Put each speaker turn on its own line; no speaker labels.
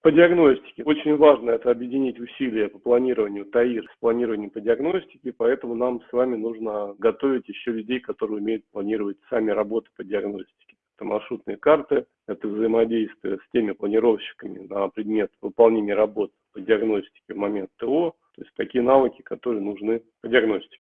По диагностике. Очень важно это объединить усилия по планированию ТАИР с планированием по диагностике, поэтому нам с вами нужно готовить еще людей, которые умеют планировать сами работы по диагностике. Это маршрутные карты, это взаимодействие с теми планировщиками на предмет выполнения работ по диагностике в момент ТО, то есть такие навыки, которые нужны по диагностике.